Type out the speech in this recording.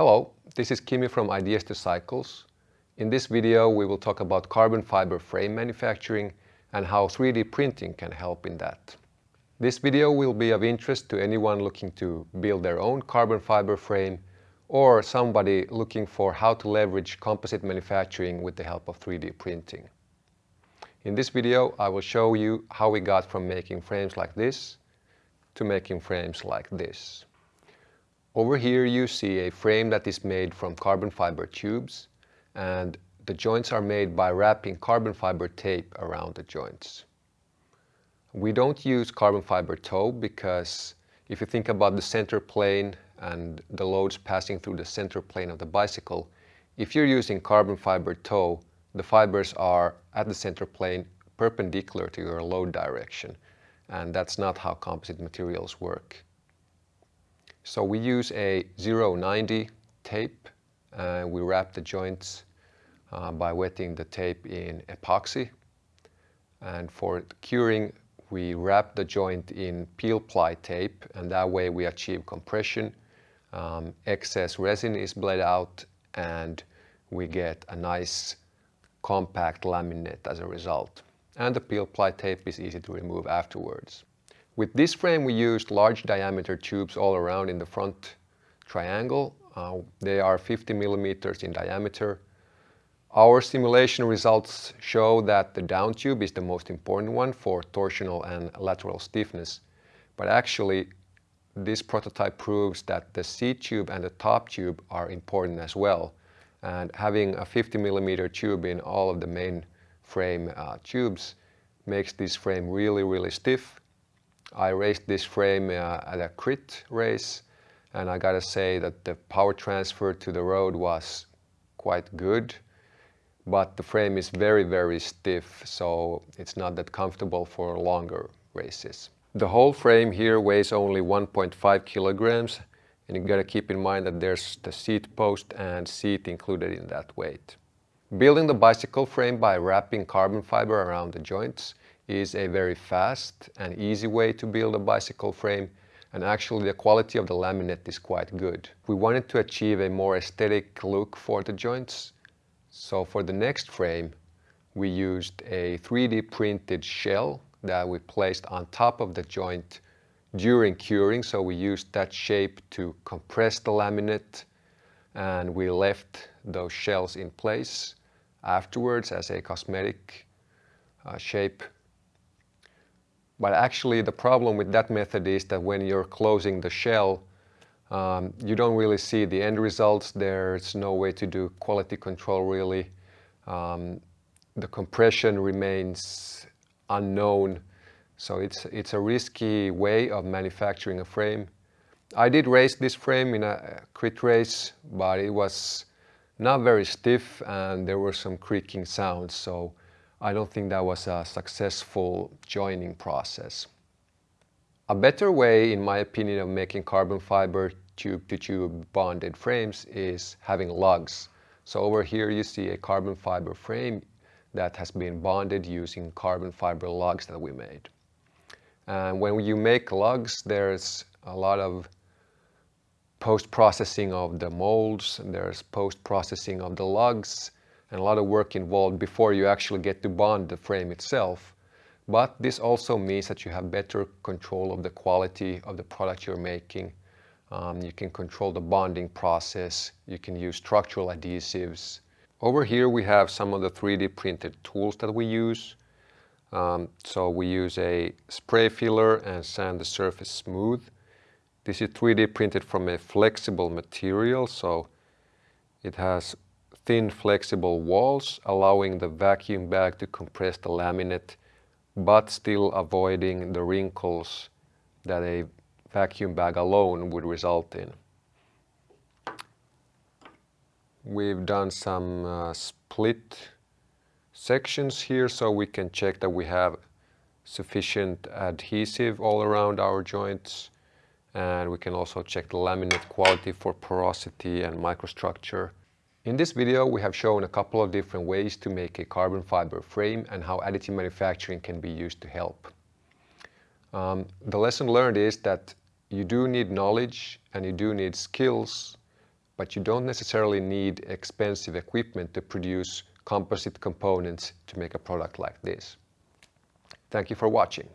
Hello, this is Kimi from Ideas to Cycles. In this video we will talk about carbon fiber frame manufacturing and how 3D printing can help in that. This video will be of interest to anyone looking to build their own carbon fiber frame or somebody looking for how to leverage composite manufacturing with the help of 3D printing. In this video I will show you how we got from making frames like this to making frames like this. Over here you see a frame that is made from carbon fiber tubes and the joints are made by wrapping carbon fiber tape around the joints. We don't use carbon fiber tow because if you think about the center plane and the loads passing through the center plane of the bicycle, if you're using carbon fiber tow, the fibers are at the center plane perpendicular to your load direction and that's not how composite materials work. So we use a 090 tape and we wrap the joints uh, by wetting the tape in epoxy. And for curing, we wrap the joint in peel ply tape and that way we achieve compression. Um, excess resin is bled out and we get a nice compact laminate as a result. And the peel ply tape is easy to remove afterwards. With this frame we used large diameter tubes all around in the front triangle. Uh, they are 50 millimeters in diameter. Our simulation results show that the down tube is the most important one for torsional and lateral stiffness. But actually this prototype proves that the seat tube and the top tube are important as well. And having a 50 millimeter tube in all of the main frame uh, tubes makes this frame really, really stiff I raced this frame uh, at a crit race and I gotta say that the power transfer to the road was quite good but the frame is very very stiff so it's not that comfortable for longer races. The whole frame here weighs only 1.5 kilograms and you gotta keep in mind that there's the seat post and seat included in that weight. Building the bicycle frame by wrapping carbon fiber around the joints is a very fast and easy way to build a bicycle frame and actually the quality of the laminate is quite good. We wanted to achieve a more aesthetic look for the joints. So for the next frame we used a 3D printed shell that we placed on top of the joint during curing. So we used that shape to compress the laminate and we left those shells in place afterwards as a cosmetic uh, shape but actually the problem with that method is that when you're closing the shell, um, you don't really see the end results. There's no way to do quality control really. Um, the compression remains unknown. So it's, it's a risky way of manufacturing a frame. I did race this frame in a crit race, but it was not very stiff and there were some creaking sounds. So I don't think that was a successful joining process. A better way, in my opinion, of making carbon fiber tube-to-tube -tube bonded frames is having lugs. So over here you see a carbon fiber frame that has been bonded using carbon fiber lugs that we made. And when you make lugs, there's a lot of post-processing of the molds, there's post-processing of the lugs, and a lot of work involved before you actually get to bond the frame itself. But this also means that you have better control of the quality of the product you're making. Um, you can control the bonding process. You can use structural adhesives. Over here we have some of the 3D printed tools that we use. Um, so we use a spray filler and sand the surface smooth. This is 3D printed from a flexible material, so it has thin flexible walls allowing the vacuum bag to compress the laminate but still avoiding the wrinkles that a vacuum bag alone would result in. We've done some uh, split sections here so we can check that we have sufficient adhesive all around our joints and we can also check the laminate quality for porosity and microstructure in this video we have shown a couple of different ways to make a carbon fiber frame and how additive manufacturing can be used to help. Um, the lesson learned is that you do need knowledge and you do need skills but you don't necessarily need expensive equipment to produce composite components to make a product like this. Thank you for watching.